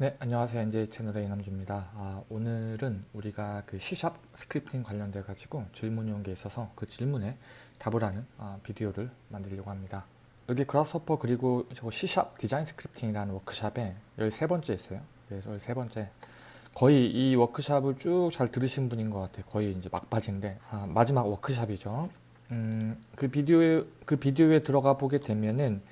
네, 안녕하세요. NJ 채널의 이남주입니다. 아, 오늘은 우리가 그 C샵 스크립팅 관련돼 가지고 질문이 온 게 있어서 그 질문에 답을 하는 아, 비디오를 만들려고 합니다. 여기 Grasshopper 그리고 저거 C샵 디자인 스크립팅이라는 워크샵에 13번째 있어요. 그래서 13번째 거의 이 워크샵을 쭉 잘 들으신 분인 것 같아요. 거의 이제 막바지인데 아, 마지막 워크샵이죠. 음, 그 비디오에 그 비디오에 들어가 보게 되면은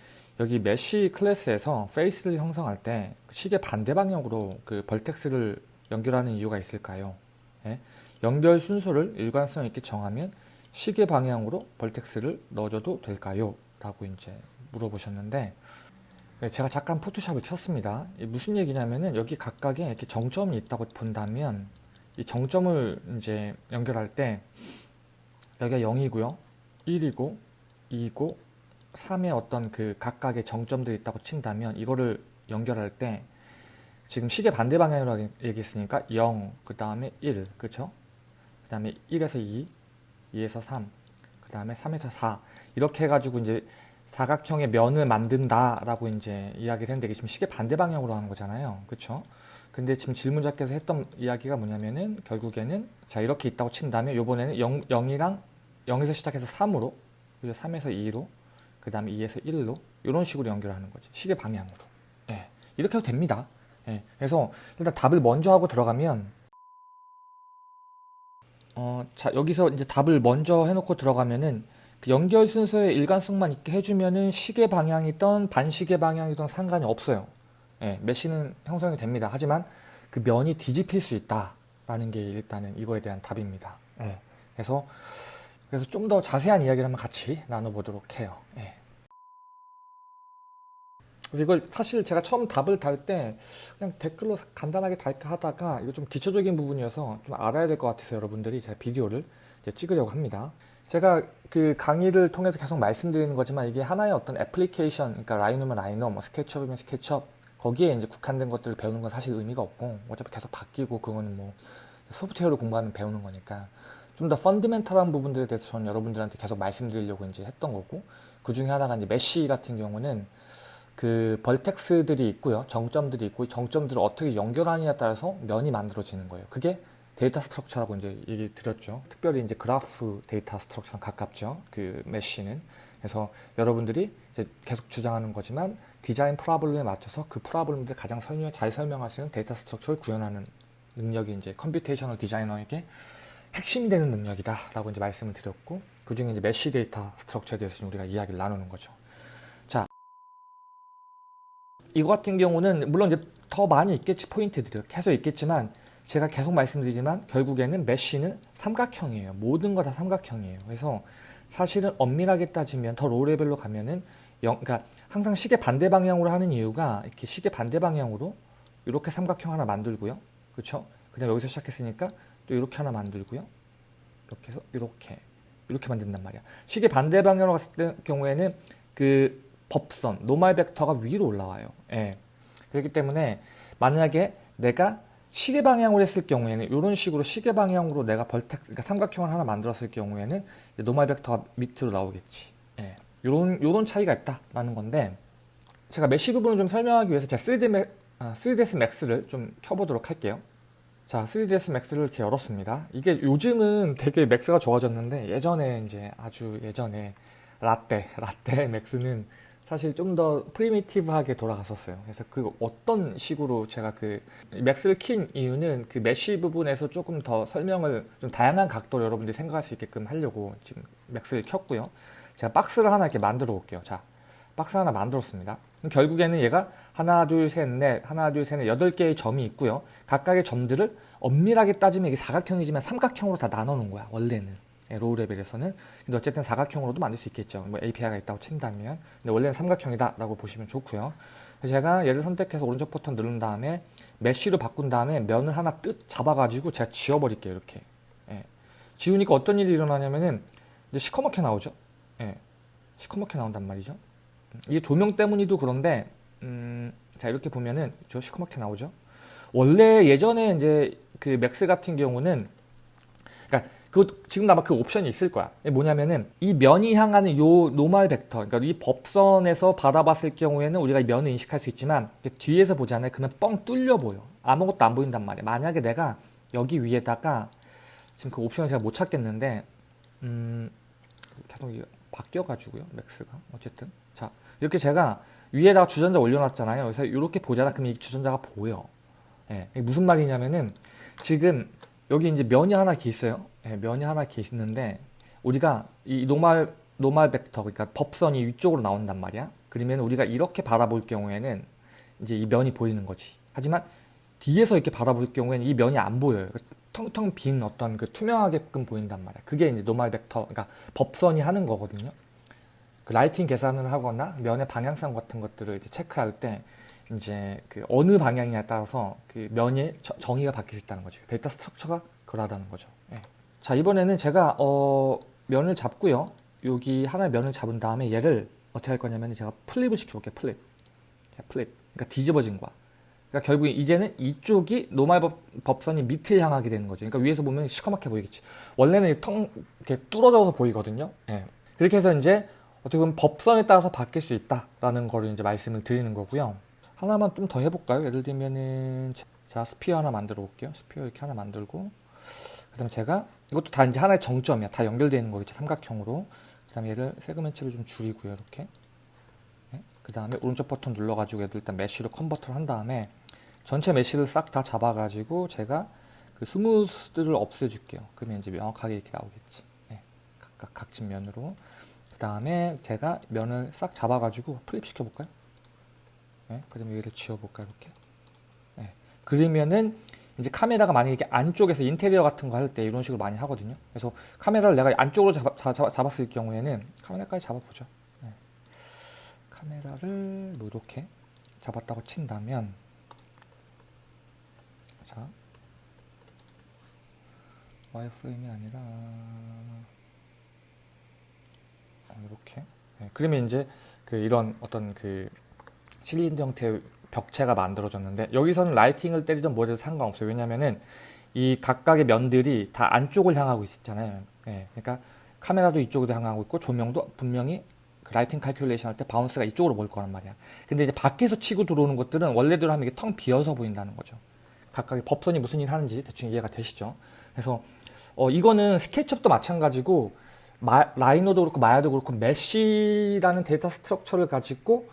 여기 mesh class에서 face를 형성할 때 시계 반대 방향으로 그 vertex를 연결하는 이유가 있을까요? 예? 연결 순서를 일관성 있게 정하면 시계 방향으로 vertex를 넣어줘도 될까요? 라고 이제 물어보셨는데 네, 제가 잠깐 포토샵을 켰습니다. 무슨 얘기냐면은 여기 각각에 이렇게 정점이 있다고 본다면 이 정점을 이제 연결할 때 여기가 0이고요. 1이고 2고 3의 어떤 그 각각의 정점들이 있다고 친다면 이거를 연결할 때 지금 시계 반대 방향으로 얘기했으니까 0, 그 다음에 1, 그쵸? 그 다음에 1에서 2, 2에서 3, 그 다음에 3에서 4 이렇게 해가지고 이제 사각형의 면을 만든다 라고 이제 이야기를 했는데 이게 지금 시계 반대 방향으로 하는 거잖아요. 그쵸? 근데 지금 질문자께서 했던 이야기가 뭐냐면은 결국에는 자 이렇게 있다고 친다면 요번에는 0, 0이랑 0에서 시작해서 3으로 그리고 3에서 2로 그 다음에 2에서 1로 이런 식으로 연결하는 거지. 시계 방향으로. 예, 이렇게 해도 됩니다. 예, 그래서 일단 답을 먼저 하고 들어가면 어, 자 여기서 이제 답을 먼저 해놓고 들어가면은 그 연결 순서의 일관성만 있게 해주면은 시계 방향이던 반시계 방향이던 상관이 없어요. 예, 메시는 형성이 됩니다. 하지만 그 면이 뒤집힐 수 있다 라는 게 일단은 이거에 대한 답입니다. 예, 그래서 그래서 좀 더 자세한 이야기를 한번 같이 나눠보도록 해요. 예. 이걸 사실 제가 처음 답을 달 때 그냥 댓글로 간단하게 달까 하다가 이거 좀 기초적인 부분이어서 좀 알아야 될 것 같아서 여러분들이 제가 비디오를 찍으려고 합니다. 제가 그 강의를 통해서 계속 말씀드리는 거지만 이게 하나의 어떤 애플리케이션, 그러니까 라이노면 라이노, 뭐 스케치업이면 스케치업 거기에 이제 국한된 것들을 배우는 건 사실 의미가 없고 어차피 계속 바뀌고 그거는 뭐 소프트웨어를 공부하면 배우는 거니까 좀 더 fundamental한 부분들에 대해서 저는 여러분들한테 계속 말씀드리려고 이제 했던 거고 그 중에 하나가 이제 mesh 같은 경우는 그 vertex들이 있고요. 정점들이 있고 정점들을 어떻게 연결하느냐에 따라서 면이 만들어지는 거예요. 그게 data structure라고 이제 얘기 드렸죠. 특별히 이제 graph data structure랑 가깝죠. 그 mesh는. 그래서 여러분들이 이제 계속 주장하는 거지만 design problem에 맞춰서 그 problem들 가장 설명, 잘 설명할 수 있는 data structure를 구현하는 능력이 이제 computational designer에게 핵심이 되는 능력이다 라고 이제 말씀을 드렸고 그 중에 이제 mesh data structure에 대해서 우리가 이야기를 나누는 거죠. 자, 이거 같은 경우는 물론 이제 더 많이 있겠지 포인트들이 계속 있겠지만 제가 계속 말씀드리지만 결국에는 mesh는 삼각형이에요. 모든 거 다 삼각형이에요. 그래서 사실은 엄밀하게 따지면 더 low level로 가면은 영, 그러니까 항상 시계 반대 방향으로 하는 이유가 이렇게 시계 반대 방향으로 이렇게 삼각형 하나 만들고요. 그렇죠? 그냥 여기서 시작했으니까 또 이렇게 하나 만들고요. 이렇게 해서 이렇게 이렇게 만든단 말이야. 시계 반대 방향으로 갔을 때 경우에는 그 법선, normal vector가 위로 올라와요. 예. 그렇기 때문에 만약에 내가 시계 방향으로 했을 경우에는 이런 식으로 시계 방향으로 내가 vertex, 그러니까 삼각형을 하나 만들었을 경우에는 normal vector가 밑으로 나오겠지. 예. 요런, 요런 차이가 있다라는 건데 제가 mesh 부분을 좀 설명하기 위해서 제가 3D Max, 아, 3ds max를 좀 켜보도록 할게요. 자 3ds max를 이렇게 열었습니다 이게 요즘은 되게 Max가 좋아졌는데 예전에 이제 아주 예전에 라떼 라떼 Max는 사실 좀 더 primitive하게 돌아갔었어요 그래서 그 어떤 식으로 제가 그 Max를 킨 이유는 그 mesh 부분에서 조금 더 설명을 좀 다양한 각도로 여러분들이 생각할 수 있게끔 하려고 지금 Max를 켰고요 제가 박스를 하나 이렇게 만들어 볼게요 자 박스 하나 만들었습니다. 결국에는 얘가 하나, 둘, 셋, 넷, 하나, 둘, 셋, 넷, 여덟 개의 점이 있고요. 각각의 점들을 엄밀하게 따지면 이게 사각형이지만 삼각형으로 다 나눠 놓은 거야, 원래는. 예, low level에서는. 근데 어쨌든 사각형으로도 만들 수 있겠죠. 뭐 API가 있다고 친다면. 근데 원래는 삼각형이다 라고 보시면 좋고요. 제가 얘를 선택해서 오른쪽 버튼 누른 다음에 mesh로 바꾼 다음에 면을 하나 뜯 잡아가지고 제가 지워버릴게요, 이렇게. 예. 지우니까 어떤 일이 일어나냐면은 이제 시커멓게 나오죠. 예. 시커멓게 나온단 말이죠. 이게 조명 때문이도 그런데 음, 자 이렇게 보면은 저 시커멓게 나오죠 원래 예전에 이제 그 Max 같은 경우는 그러니까 그그 지금 아마 그 옵션이 있을 거야. 뭐냐면은 이 면이 향하는 요 normal vector, 그러니까 이 법선에서 바라봤을 경우에는 우리가 이 면을 인식할 수 있지만 뒤에서 보잖아요. 그러면 뻥 뚫려 보여. 아무것도 안 보인단 말이야. 만약에 내가 여기 위에다가 지금 그 옵션을 제가 못 찾겠는데 음 계속 바뀌어가지고요. 맥스가 어쨌든 자 이렇게 제가 위에다가 주전자 올려놨잖아요. 그래서 이렇게 보잖아. 그럼 이 주전자가 보여. 예, 무슨 말이냐면은 지금 여기 이제 면이 하나 이렇게 있어요. 예, 면이 하나 있는데 우리가 이 노말 노말 벡터 그러니까 법선이 위쪽으로 나온단 말이야. 그러면 우리가 이렇게 바라볼 경우에는 이제 이 면이 보이는 거지. 하지만 뒤에서 이렇게 바라볼 경우에는 이 면이 안 보여요. 텅텅 빈 어떤 그 투명하게끔 보인단 말이야. 그게 이제 normal vector, 그러니까 법선이 하는 거거든요. 그 lighting 계산을 하거나 면의 방향성 같은 것들을 이제 체크할 때 이제 그 어느 방향이냐에 따라서 그 면의 저- 정의가 바뀔 수 있다는 거죠. data structure가 그러하다는 거죠. 예. 자 이번에는 제가 어, 면을 잡고요. 여기 하나의 면을 잡은 다음에 얘를 어떻게 할 거냐면 제가 flip을 시켜볼게요. flip. 자, flip. 그러니까 뒤집어진 거야. 그러니까 결국 이제는 이쪽이 normal 법, 법선이 밑을 향하게 되는 거죠. 그러니까 위에서 보면 시커멓게 보이겠지. 원래는 이텅 이렇게 뚫어져서 보이거든요. 예. 그렇게 해서 이제 어떻게 보면 법선에 따라서 바뀔 수 있다라는 거를 이제 말씀을 드리는 거고요. 하나만 좀 더 해볼까요? 예를 들면은 자 sphere 하나 만들어 볼게요. sphere 이렇게 하나 만들고 그 다음에 제가 이것도 다 이제 하나의 정점이야. 다 연결되어 있는 거겠죠. 삼각형으로. 그 다음에 얘를 segment를 좀 줄이고요. 이렇게. 그 다음에 오른쪽 버튼 눌러가지고 얘도 일단 mesh로 convert를 한 다음에 전체 mesh를 싹 다 잡아가지고 제가 그 smooth를 없애줄게요. 그러면 이제 명확하게 이렇게 나오겠지. 네, 각각 각진 면으로. 그 다음에 제가 면을 싹 잡아가지고 flip 시켜볼까요? 네, 그 다음에 얘를 지워볼까요? 이렇게. 네, 그러면은 이제 카메라가 만약에 이렇게 안쪽에서 인테리어 같은 거 할 때 이런 식으로 많이 하거든요. 그래서 카메라를 내가 안쪽으로 잡, 잡았을 경우에는 카메라까지 잡아보죠. 네. 카메라를 뭐 이렇게 잡았다고 친다면 자 와이프레임이 아니라 어, 이렇게 네, 그러면 이제 그 이런 어떤 그 실린더 형태의 벽체가 만들어졌는데 여기서는 라이팅을 때리든 뭐래도 상관없어요 왜냐면은 이 각각의 면들이 다 안쪽을 향하고 있잖아요 예, 그러니까 카메라도 이쪽으로 향하고 있고 조명도 분명히 그 lighting calculation 할 때 bounce가 이쪽으로 몰 거란 말이야. 근데 이제 밖에서 치고 들어오는 것들은 원래대로 하면 이게 텅 비어서 보인다는 거죠. 각각의 법선이 무슨 일 하는지 대충 이해가 되시죠? 그래서 어, 이거는 SketchUp도 마찬가지고 마- Rhino도 그렇고 Maya도 그렇고 mesh라는 data structure를 가지고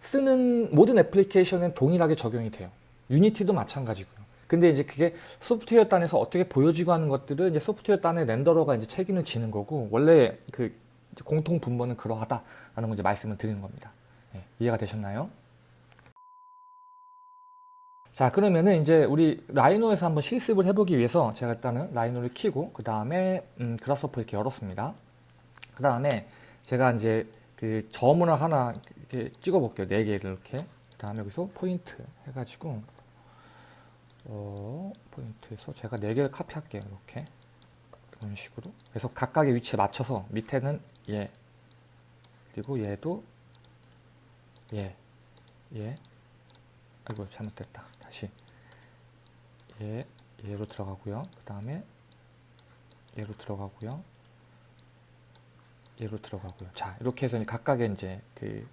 쓰는 모든 application은 동일하게 적용이 돼요. 유니티도 마찬가지고요. 근데 이제 그게 소프트웨어 단에서 어떻게 보여지고 하는 것들은 이제 소프트웨어 단의 렌더러가 이제 책임을 지는 거고 원래 그 공통 분모는 그러하다라는 걸 이제 말씀을 드리는 겁니다. 예, 이해가 되셨나요? 자 그러면은 이제 우리 라이노에서 한번 실습을 해보기 위해서 제가 일단은 라이노를 키고 그 다음에 음, 그라스오퍼 이렇게 열었습니다. 그 다음에 제가 이제 그 점을 하나 이렇게 찍어 볼게요. 네 개를 이렇게. 그 다음에 여기서 포인트 해가지고 어, 포인트에서 제가 네 개를 카피할게요. 이렇게 이런 식으로. 그래서 각각의 위치에 맞춰서 밑에는 얘 그리고 얘도 얘, 얘. 아이고 잘못됐다. 다시 얘, 얘로 들어가고요. 그 다음에 얘로 들어가고요. 얘로 들어가고요. 자 이렇게 해서 각각의 이제 그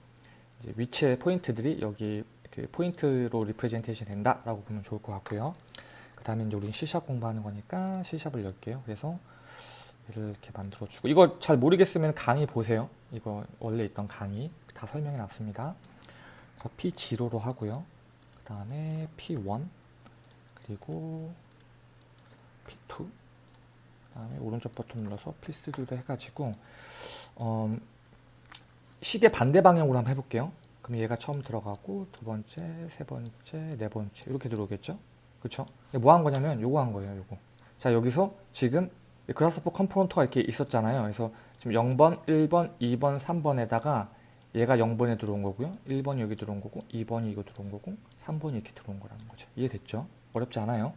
위치의 포인트들이 여기 그 포인트로 representation 된다라고 보면 좋을 것 같고요. 그 다음에 이제 우리는 C샵 공부하는 거니까 C샵을 열게요. 그래서 이렇게 만들어주고 이거 잘 모르겠으면 강의 보세요. 이거 원래 있던 강의 다 설명해 놨습니다. 그래서 P0로 하고요. 그 다음에 P1 그리고 P2 그 다음에 오른쪽 버튼 눌러서 P3로 해가지고 어, 시계 반대 방향으로 한번 해볼게요. 그럼 얘가 처음 들어가고 두 번째, 세 번째, 네 번째 이렇게 들어오겠죠? 그렇죠? 뭐 한 거냐면 요거 한 거예요. 요거. 자 여기서 지금 Grasshopper component가 이렇게 있었잖아요. 그래서 지금 0번, 1번, 2번, 3번에다가 얘가 0번에 들어온 거고요. 1번이 여기 들어온 거고 2번이 이거 들어온 거고 3번이 이렇게 들어온 거라는 거죠. 이해됐죠? 어렵지 않아요?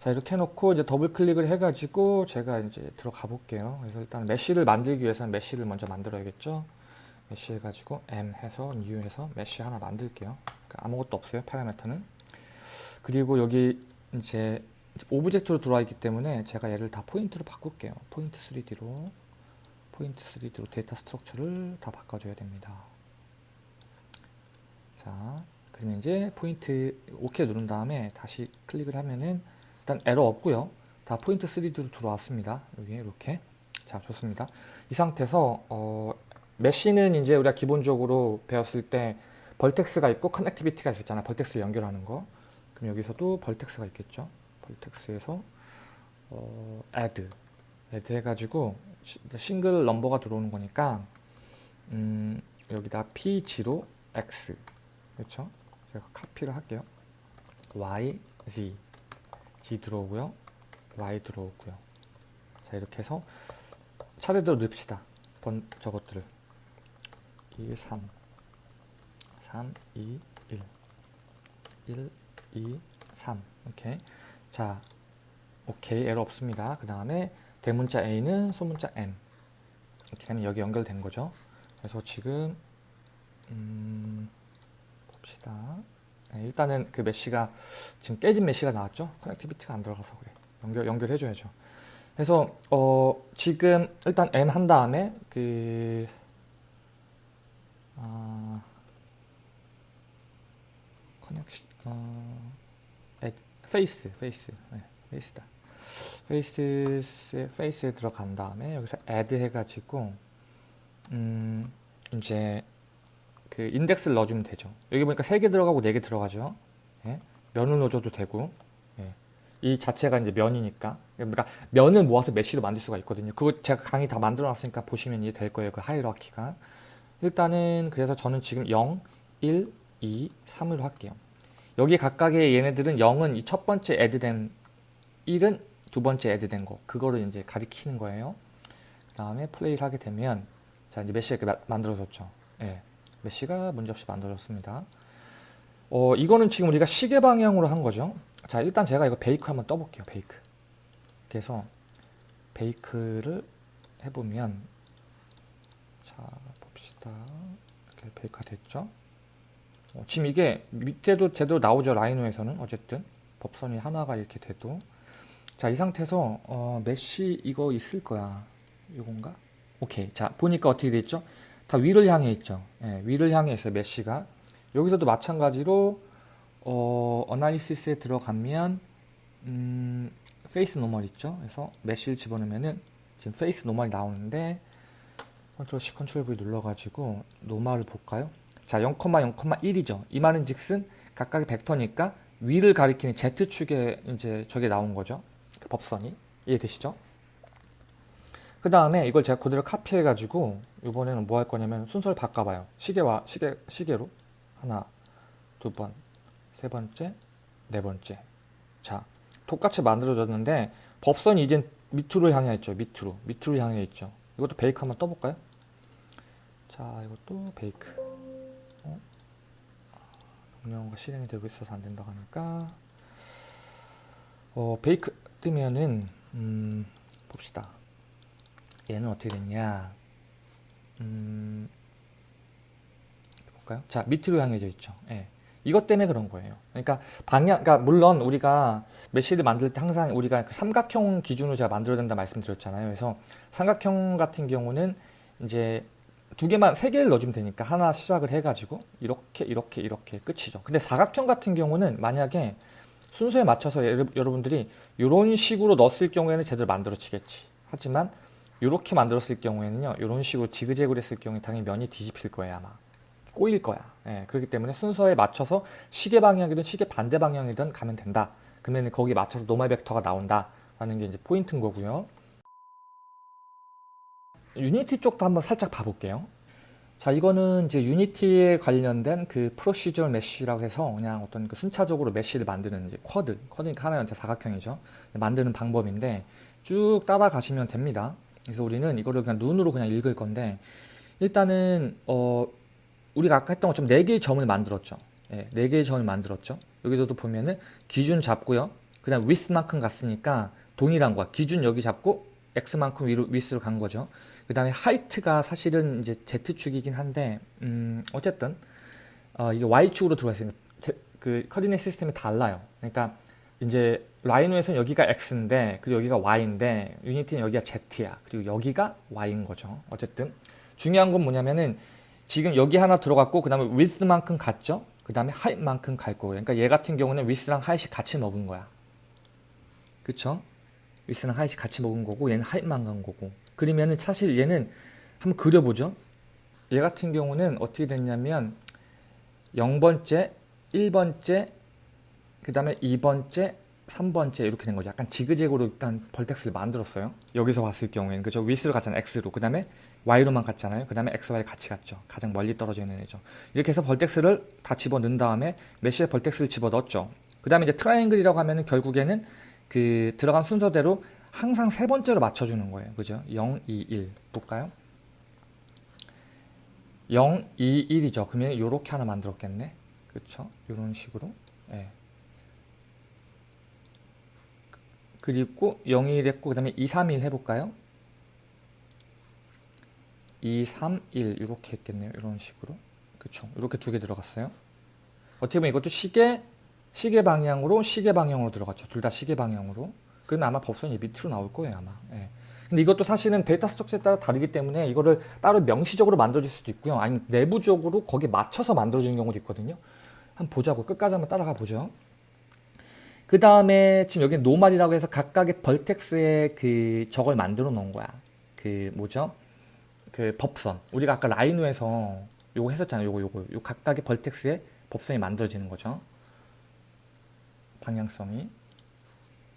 자 이렇게 해놓고 이제 더블 클릭을 해가지고 제가 이제 들어가 볼게요. 그래서 일단 mesh를 만들기 위해서는 mesh를 먼저 만들어야겠죠. mesh 해가지고 m 해서 new 해서 mesh 하나 만들게요. 그러니까 아무것도 없어요 파라미터는. 그리고 여기 이제 object로 들어와 있기 때문에 제가 얘를 다 포인트로 바꿀게요. 포인트 3D로 포인트 3D로 데이터 스트럭처를 다 바꿔줘야 됩니다. 자, 그러면 이제 포인트 OK 누른 다음에 다시 클릭을 하면은 일단 에러 없고요. 다 포인트 3D로 들어왔습니다. 여기 이렇게 자 좋습니다. 이 상태에서 어, mesh는 이제 우리가 기본적으로 배웠을 때 vertex가 있고 connectivity가 있었잖아. vertex 연결하는 거. 그럼 여기서도 vertex가 있겠죠. vertex에서 어, add add 해가지고 single number가 들어오는 거니까 음, 여기다 p0 x 그렇죠? 제가 카피를 할게요. y z g 들어오고요. y 들어오고요. 자 이렇게 해서 차례대로 넣읍시다. 번 저것들을 1, 3 3, 2, 1 1, 2, 3 오케이 자 오케이 에러 없습니다. 그 다음에 대문자 A는 소문자 M 이렇게 여기 연결된 거죠. 그래서 지금 음, 봅시다. 네, 일단은 그 mesh가 지금 깨진 mesh가 나왔죠. connectivity가 안 들어가서 그래. 연결 연결해줘야죠. 그래서 어, 지금 일단 M 한 다음에 그 아, connection 어, face face 네, face다. face face에 들어간 다음에 여기서 add 해가지고 음 이제 그 인덱스를 넣어주면 되죠. 여기 보니까 3개 들어가고 4개 들어가죠. 예? 면을 넣어줘도 되고 예. 이 자체가 이제 면이니까 그러니까 면을 모아서 mesh로 만들 수가 있거든요. 그거 제가 강의 다 만들어 놨으니까 보시면 이해 될 거예요. 그 hierarchy가 일단은 그래서 저는 지금 0, 1, 2, 3으로 할게요. 여기 각각의 얘네들은 0은 이 첫 번째 애드된 1은 두 번째 애드된 거 그거를 이제 가리키는 거예요. 그 다음에 플레이를 하게 되면 자 이제 메시가 만들어졌죠. 예. 메시가 문제없이 만들어졌습니다. 어, 이거는 지금 우리가 시계 방향으로 한 거죠. 자, 일단 제가 이거 베이크 한번 떠볼게요. 베이크. 그래서 베이크를 해보면 자, 봅시다. 이렇게 bake가 됐죠. 어, 지금 이게 밑에도 제대로 나오죠. 라이노에서는 어쨌든 법선이 하나가 이렇게 돼도 자, 이 상태에서 어, mesh 이거 있을 거야. 이건가? 오케이. 자, 보니까 어떻게 됐죠? 다 위를 향해 있죠. 예, 위를 향해 있어요. mesh가. 여기서도 마찬가지로 어, analysis에 들어가면 음, face normal 있죠. 그래서 mesh를 집어넣으면은 지금 face normal이 나오는데 control C control V 눌러가지고 normal을 볼까요? 자, 0,0,1이죠. 이 말은 즉슨 각각의 벡터니까 위를 가리키는 Z축에 이제 저게 나온 거죠. 그 법선이. 이해되시죠? 그 다음에 이걸 제가 그대로 카피해가지고 이번에는 뭐 할 거냐면 순서를 바꿔봐요. 시계와 시계, 시계로 하나, 두 번, 세 번째, 네 번째. 자, 똑같이 만들어졌는데 법선이 이제 밑으로 향해 있죠. 밑으로. 밑으로 향해 있죠. 이것도 베이크 한번 떠볼까요? 자, 이것도 베이크. 어? 명령어가 실행이 되고 있어서 안 된다고 하니까 어, 베이크 뜨면은 음, 봅시다. 얘는 어떻게 됐냐? 음, 볼까요? 자, 밑으로 향해져 있죠. 예. 이것 때문에 그런 거예요. 그러니까 방향, 그러니까 물론 우리가 메시를 만들 때 항상 우리가 그 삼각형 기준으로 제가 만들어야 된다 말씀드렸잖아요. 그래서 삼각형 같은 경우는 이제 두 개만 세 개를 넣어주면 되니까 하나 시작을 해가지고 이렇게 이렇게 이렇게 끝이죠. 근데 사각형 같은 경우는 만약에 순서에 맞춰서 여러분들이 이런 식으로 넣었을 경우에는 제대로 만들어지겠지. 하지만 이렇게 만들었을 경우에는요 이런 식으로 지그재그로 했을 경우에 당연히 면이 뒤집힐 거예요 아마. 꼬일 거야. 예, 그렇기 때문에 순서에 맞춰서 시계 방향이든 시계 반대 방향이든 가면 된다. 그러면 거기에 맞춰서 normal 벡터가 나온다. 라는 게 이제 포인트인 거고요 유니티 쪽도 한번 살짝 봐볼게요 자 이거는 이제 유니티에 관련된 그 procedure mesh라고 해서 그냥 어떤 그 순차적으로 mesh를 만드는 이제 quad quad니까 하나의 사각형이죠 만드는 방법인데 쭉 따라가시면 됩니다 그래서 우리는 이거를 그냥 눈으로 그냥 읽을 건데 일단은 어 우리가 아까 했던 것처럼 4개의 점을 만들었죠. 네, 4개의 점을 만들었죠. 여기서도 보면은 기준 잡고요. 그 다음 위스만큼 갔으니까 동일한 거야. 기준 여기 잡고 x만큼 위로 위스로 간 거죠. 그 다음에 하이트가 사실은 이제 z축이긴 한데 음 어쨌든 어 이게 y축으로 들어가 있으니까 그 커디네이트 시스템이 달라요. 그러니까 이제 라이노에서는 여기가 x인데 그리고 여기가 y인데 유니티는 여기가 z야. 그리고 여기가 y인 거죠. 어쨌든 중요한 건 뭐냐면은 지금 여기 하나 들어갔고 그 다음에 width만큼 갔죠. 그 다음에 height만큼 갈 거예요. 그러니까 얘 같은 경우는 width랑 height이 같이 먹은 거야. 그쵸? width랑 height이 같이 먹은 거고 얘는 height만 간 거고 그러면은 사실 얘는 한번 그려보죠. 얘 같은 경우는 어떻게 됐냐면 0번째, 1번째, 그 다음에 2번째, 3번째 이렇게 된 거죠. 약간 지그재그로 일단 vertex를 만들었어요. 여기서 봤을 경우에는 그죠? 위스로 갔잖아요. X로. 그 다음에 Y로만 갔잖아요. 그 다음에 X, Y 같이 갔죠. 가장 멀리 떨어져 있는 애죠. 이렇게 해서 vertex를 다 집어넣은 다음에 mesh에 vertex를 집어넣었죠. 그 다음에 이제 triangle이라고 하면은 결국에는 그 들어간 순서대로 항상 세 번째로 맞춰주는 거예요. 그죠? 0, 2, 1 볼까요? 0, 2, 1이죠. 그러면 이렇게 하나 만들었겠네. 그쵸? 이런 식으로. 예. 그리고 0, 1 했고 그 다음에 2, 3, 1 해볼까요? 2, 3, 1 이렇게 했겠네요. 이런 식으로. 그쵸? 이렇게 두 개 들어갔어요. 어떻게 보면 이것도 시계, 시계 방향으로 시계 방향으로 들어갔죠. 둘 다 시계 방향으로. 그러면 아마 법선이 밑으로 나올 거예요. 아마. 예. 근데 이것도 사실은 data structure에 따라 다르기 때문에 이거를 따로 명시적으로 만들어질 수도 있고요. 아니면 내부적으로 거기에 맞춰서 만들어지는 경우도 있거든요. 한번 보자고. 끝까지 한번 따라가 보죠. 그 다음에 지금 여기 normal이라고 해서 각각의 vertex의 그 저걸 만들어 놓은 거야. 그 뭐죠? 그 법선. 우리가 아까 라이노에서 요거 했었잖아요. 요거 요거. 요 각각의 vertex의 법선이 만들어지는 거죠. 방향성이.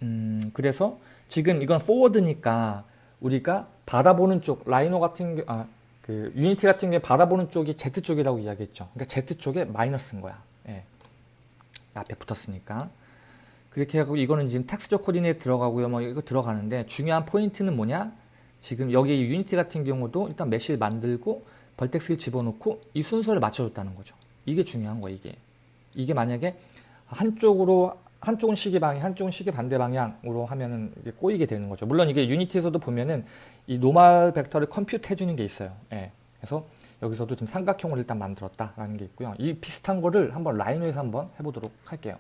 음, 그래서 지금 이건 forward니까 우리가 바라보는 쪽 라이노 같은 게, 아, 그 유니티 같은 게 바라보는 쪽이 Z 쪽이라고 이야기했죠. 그러니까 Z 쪽에 마이너스인 거야. 예. 앞에 붙었으니까. 그렇게 하고 이거는 지금 texture coordinate 들어가고요. 뭐 이거 들어가는데 중요한 포인트는 뭐냐? 지금 여기 유니티 같은 경우도 일단 mesh를 만들고 vertex를 집어넣고 이 순서를 맞춰줬다는 거죠. 이게 중요한 거야, 이게. 이게 만약에 한쪽으로 한쪽은 시계 방향, 한쪽은 시계 반대 방향으로 하면은 이게 꼬이게 되는 거죠. 물론 이게 유니티에서도 보면은 이 normal 벡터를 compute 해주는 게 있어요. 예. 그래서 여기서도 지금 삼각형을 일단 만들었다라는 게 있고요. 이 비슷한 거를 한번 라이노에서 한번 해보도록 할게요.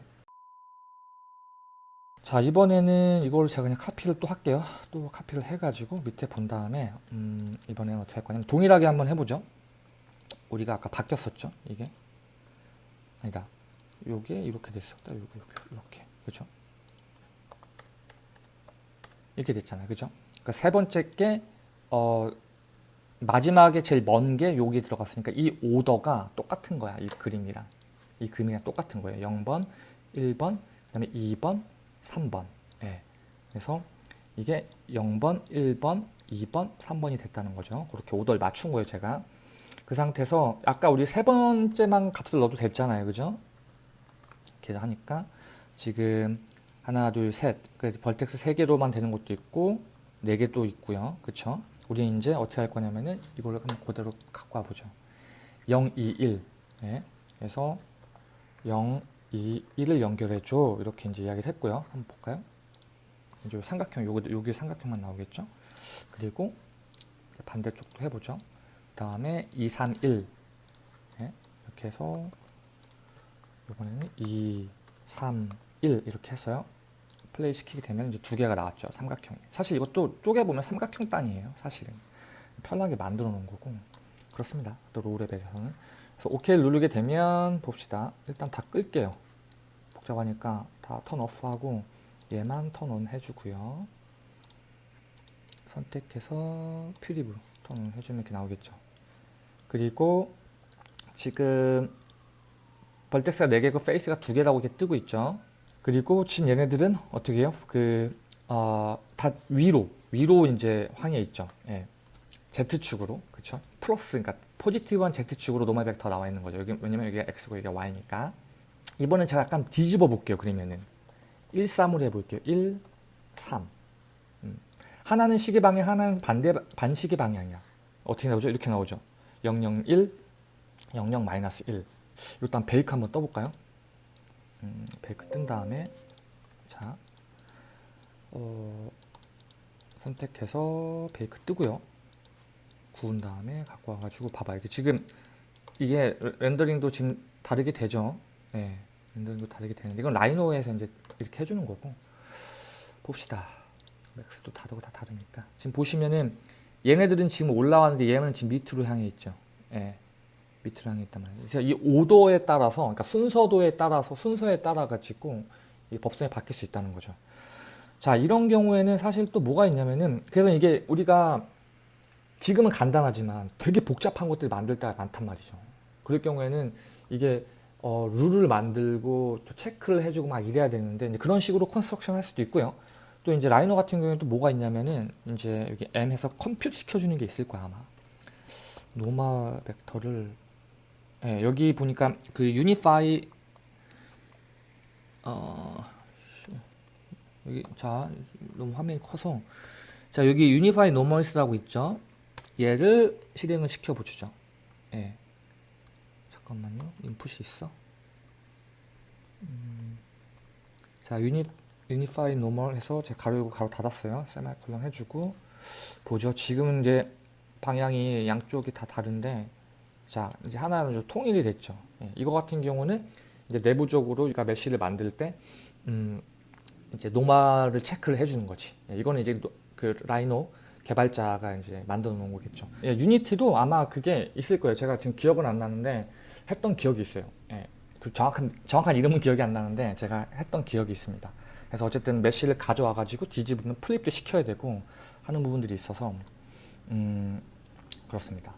자 이번에는 이걸 제가 그냥 카피를 또 할게요. 또 카피를 해가지고 밑에 본 다음에 음, 이번에는 어떻게 할 거냐면 동일하게 한번 해보죠. 우리가 아까 바뀌었었죠. 이게 아니다. 요게 이렇게 됐었다. 요게 이렇게, 이렇게. 그죠? 이렇게 됐잖아요. 그죠? 그러니까 세 번째 게, 어, 마지막에 제일 먼 게 여기 들어갔으니까 이 오더가 똑같은 거야. 이 그림이랑. 이 그림이랑 똑같은 거예요. 0번, 1번, 그 다음에 2번, 3번. 예. 그래서 이게 0번, 1번, 2번, 3번이 됐다는 거죠. 그렇게 오더를 맞춘 거예요, 제가. 그 상태에서 아까 우리 세 번째만 값을 넣어도 됐잖아요. 그죠? 이렇게 하니까 지금 하나 둘셋. 그래서 벌텍스 3개로만 되는 것도 있고 4개도 있고요. 그쵸? 우리는 이제 어떻게 할 거냐면은 이걸 한번 그대로 갖고 와보죠. 0, 2, 1 네. 그래서 0, 2, 1을 연결해줘. 이렇게 이제 이야기를 했고요. 한번 볼까요? 이제 삼각형 요거 여기 삼각형만 나오겠죠? 그리고 반대쪽도 해보죠. 그 다음에 2, 3, 1 네. 이렇게 해서 이번에는 2, 3, 1 이렇게 했어요. 플레이 시키게 되면 이제 두 개가 나왔죠. 삼각형이. 사실 이것도 쪼개보면 삼각형 단이에요. 사실은. 편하게 만들어 놓은 거고. 그렇습니다. 또 로우레벨에서는. 그래서 OK 누르게 되면 봅시다. 일단 다 끌게요. 복잡하니까 다 turn off하고 얘만 turn on 해주고요. 선택해서 preview turn on 해주면 이렇게 나오겠죠. 그리고 지금 vertex가 4개고 face가 2개라고 이렇게 뜨고 있죠. 그리고 지금 얘네들은 어떻게 해요? 그, 어, 다 위로, 위로 이제 향해 있죠. 예. Z축으로, 그쵸? 플러스, 그러니까 positive한 Z축으로 normal 벡터 나와 있는 거죠. 여기, 왜냐면 여기가 X고 여기가 Y니까. 이번엔 제가 약간 뒤집어 볼게요. 그러면은. 1, 3으로 해볼게요. 1, 3. 음. 하나는 시계 방향, 하나는 반대, 반시계 방향이야. 어떻게 나오죠? 이렇게 나오죠. 0, 0, 1, 0, 0, 마이너스 1. 일단 베이크 한번 떠볼까요? 음, 베이크 뜬 다음에 자 어, 선택해서 베이크 뜨고요. 구운 다음에 갖고 와가지고 봐봐 이게 지금 이게 렌더링도 지금 다르게 되죠. 네. 렌더링도 다르게 되는데 이건 라이노에서 이제 이렇게 해주는 거고 봅시다. 맥스도 다르고 다 다르니까 지금 보시면은 얘네들은 지금 올라왔는데 얘는 지금 밑으로 향해 있죠. 예. 향해 있단 말이에요. 그래서 이 오도에 따라서, 그러니까 순서도에 따라서, 순서에 따라 가지고 이 법성이 바뀔 수 있다는 거죠. 자, 이런 경우에는 사실 또 뭐가 있냐면은, 그래서 이게 우리가 지금은 간단하지만 되게 복잡한 것들 만들 때가 많단 말이죠. 그럴 경우에는 이게 어, 룰을 만들고 또 체크를 해주고 막 이래야 되는데 이제 그런 식으로 construction 할 수도 있고요. 또 이제 라이노 같은 경우에는 또 뭐가 있냐면은 이제 여기 M에서 compute 시켜주는 게 있을 거야 아마. normal 벡터를 예, 여기 보니까 그 unify 어 여기 자 너무 화면이 커서 자 여기 unify normals라고 있죠. 얘를 실행을 시켜 보주죠. 예. 잠깐만요. 인풋이 있어. 음, 자 uni- unify normal 해서 제가 가로 열고 가로 닫았어요. 세마이콜론 해주고 보죠. 지금은 이제 방향이 양쪽이 다 다른데 자 이제 하나는 좀 통일이 됐죠. 예, 이거 같은 경우는 이제 내부적으로 그러니까 mesh를 만들 때 음, 이제 normal을 체크를 해주는 거지. 예, 이거는 이제 노- 그 라이노 개발자가 이제 만들어 놓은 거겠죠. 예, 유니티도 아마 그게 있을 거예요. 제가 지금 기억은 안 나는데 했던 기억이 있어요. 예, 그 정확한 정확한 이름은 기억이 안 나는데 제가 했던 기억이 있습니다. 그래서 어쨌든 mesh를 가져와 가지고 뒤집으면 flip도 시켜야 되고 하는 부분들이 있어서 음, 그렇습니다.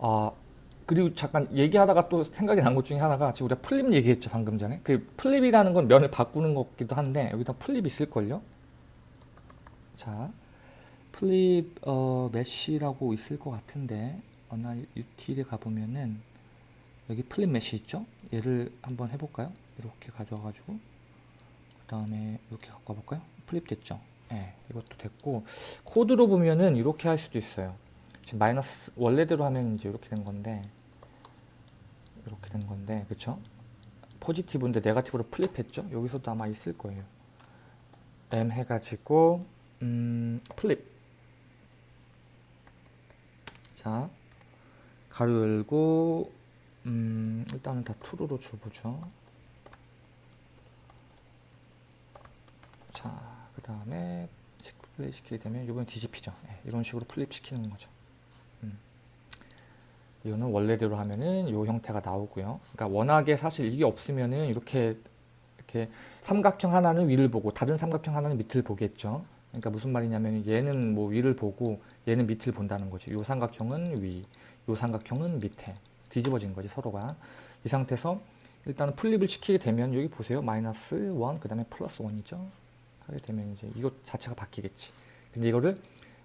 아 그리고 잠깐 얘기하다가 또 생각이 난 것 중에 하나가 지금 우리가 flip 얘기했죠 방금 전에 그 flip이라는 건 면을 바꾸는 것기도 한데 여기다 flip 있을걸요? 자 flip 어, mesh라고 있을 것 같은데 어나 util에 가보면은 여기 flip mesh 있죠? 얘를 한번 해볼까요? 이렇게 가져와 가지고 그 다음에 이렇게 갖고 와볼까요? flip 됐죠? 네, 이것도 됐고 코드로 보면은 이렇게 할 수도 있어요. 지금 마이너스 원래대로 하면 이제 이렇게 된 건데 이렇게 된 건데 그쵸? positive인데 negative로 flip했죠? 여기서도 아마 있을 거예요. M 해가지고 음, flip 자 가로 열고 음, 일단은 다 true로 줘보죠. 자, 그 다음에 플레이 시키게 되면 이번엔 뒤집히죠. 네, 이런 식으로 flip 시키는 거죠. 음. 이거는 원래대로 하면은 이 형태가 나오고요. 그러니까 워낙에 사실 이게 없으면은 이렇게 이렇게 삼각형 하나는 위를 보고 다른 삼각형 하나는 밑을 보겠죠. 그러니까 무슨 말이냐면 얘는 뭐 위를 보고 얘는 밑을 본다는 거죠. 이 삼각형은 위, 이 삼각형은 밑에 뒤집어진 거지 서로가. 이 상태에서 일단은 flip을 시키게 되면 여기 보세요. 마이너스 1, 그 다음에 플러스 1이죠. 하게 되면 이제 이것 자체가 바뀌겠지. 근데 이거를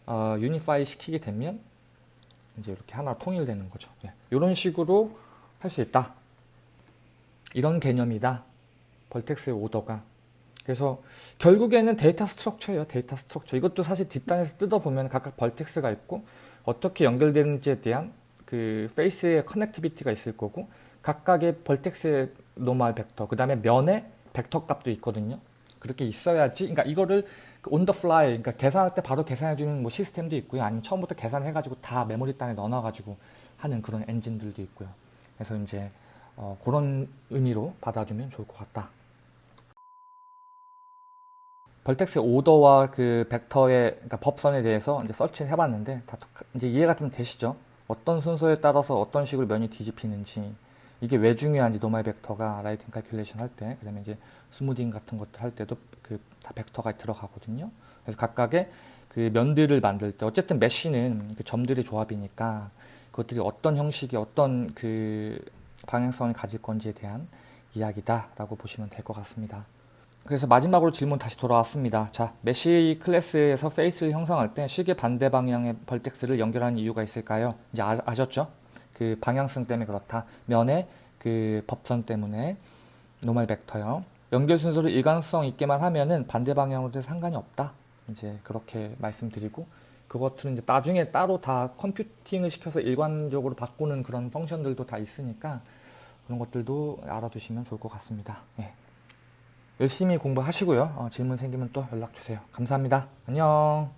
어, unify 시키게 되면 이제 이렇게 하나 통일되는 거죠. 예. 이런 식으로 할 수 있다. 이런 개념이다. vertex의 order가. 그래서 결국에는 data structure예요. data structure. 이것도 사실 뒷단에서 뜯어보면 각각 vertex가 있고 어떻게 연결되는지에 대한 그 face의 connectivity가 있을 거고 각각의 vertex의 normal 벡터 그 다음에 면의 벡터 값도 있거든요. 그렇게 있어야지. 그러니까 이거를 on the fly, 그러니까 계산할 때 바로 계산해 주는 뭐 시스템도 있고요. 아니면 처음부터 계산해 가지고 다 메모리 단에 넣어 놔 가지고 하는 그런 엔진들도 있고요. 그래서 이제 어, 그런 의미로 받아주면 좋을 것 같다. 벌텍스의 오더와 그 벡터의 그러니까 법선에 대해서 이제 서치를 해봤는데 다 이제 이해가 좀 되시죠? 어떤 순서에 따라서 어떤 식으로 면이 뒤집히는지 이게 왜 중요한지 normal 벡터가 lighting calculation 할 때, 그다음에 이제 smoothing 같은 것들 할 때도 그 다 벡터가 들어가거든요. 그래서 각각의 그 면들을 만들 때 어쨌든 mesh는 그 점들의 조합이니까 그것들이 어떤 형식이 어떤 그 방향성을 가질 건지에 대한 이야기다라고 보시면 될 것 같습니다. 그래서 마지막으로 질문 다시 돌아왔습니다. 자, mesh class에서 face를 형성할 때 시계 반대 방향의 vertex를 연결하는 이유가 있을까요? 이제 아, 아셨죠? 그 방향성 때문에 그렇다. 면의 그 법선 때문에 normal 벡터요. 연결 순서를 일관성 있게만 하면은 반대 방향으로도 상관이 없다. 이제 그렇게 말씀드리고 그것들은 이제 나중에 따로 다 computing을 시켜서 일관적으로 바꾸는 그런 function들도 다 있으니까 그런 것들도 알아두시면 좋을 것 같습니다. 예. 열심히 공부하시고요. 어, 질문 생기면 또 연락 주세요. 감사합니다. 안녕.